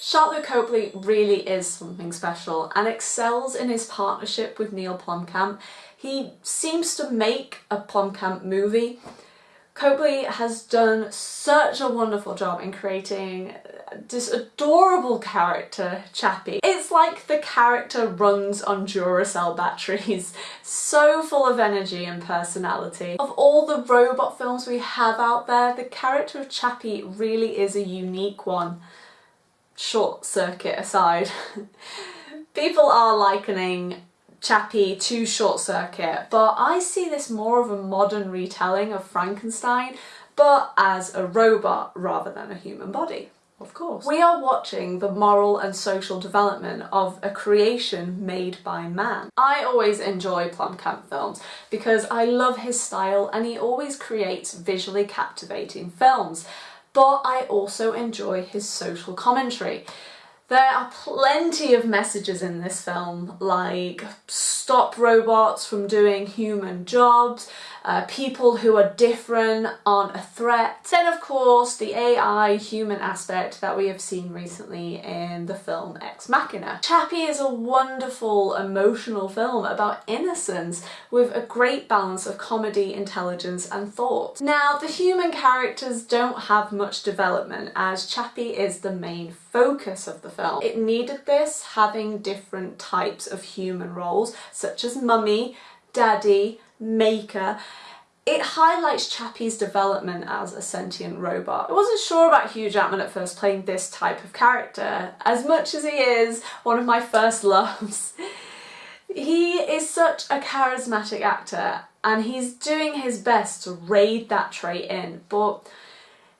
Sharlto Copley really is something special and excels in his partnership with Neil Blomkamp. He seems to make a Blomkamp movie. Copley has done such a wonderful job in creating this adorable character, Chappie. It's like the character runs on Duracell batteries, so full of energy and personality. Of all the robot films we have out there, the character of Chappie really is a unique one short circuit aside, people are likening Chappie to Short Circuit, but I see this more of a modern retelling of Frankenstein, but as a robot rather than a human body. Of course. We are watching the moral and social development of a creation made by man. I always enjoy Blomkamp films because I love his style and he always creates visually captivating films but I also enjoy his social commentary. There are plenty of messages in this film, like stop robots from doing human jobs, uh, people who are different aren't a threat. Then of course the AI human aspect that we have seen recently in the film Ex Machina. Chappie is a wonderful emotional film about innocence with a great balance of comedy, intelligence and thought. Now the human characters don't have much development as Chappie is the main focus of the film. It needed this having different types of human roles such as mummy, daddy, maker, it highlights Chappie's development as a sentient robot. I wasn't sure about Hugh Jackman at first playing this type of character, as much as he is one of my first loves. he is such a charismatic actor and he's doing his best to raid that trait in, but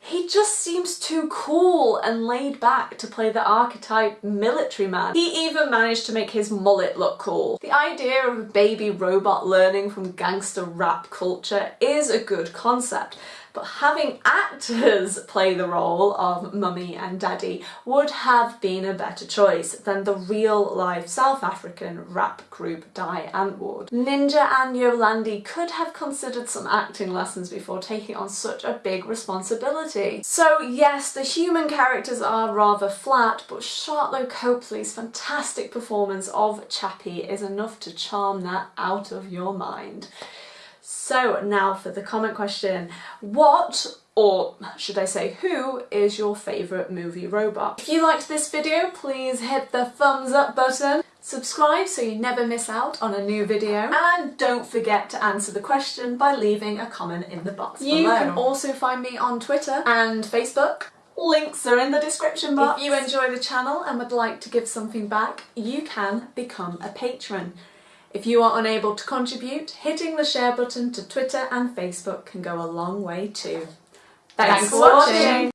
he just seems too cool and laid back to play the archetype military man. He even managed to make his mullet look cool. The idea of a baby robot learning from gangster rap culture is a good concept, but having actors play the role of mummy and daddy would have been a better choice than the real life South African rap group Die Antwoord. Ninja and Yolandi could have considered some acting lessons before taking on such a big responsibility. So yes, the human characters are rather flat, but Sharlto Copley's fantastic performance of Chappie is enough to charm that out of your mind. So now for the comment question. What, or should I say who, is your favourite movie robot? If you liked this video, please hit the thumbs up button. Subscribe so you never miss out on a new video. And don't forget to answer the question by leaving a comment in the box you below. You can also find me on Twitter and Facebook. Links are in the description box. If you enjoy the channel and would like to give something back, you can become a patron. If you are unable to contribute, hitting the share button to Twitter and Facebook can go a long way too. Thanks, Thanks for watching. watching.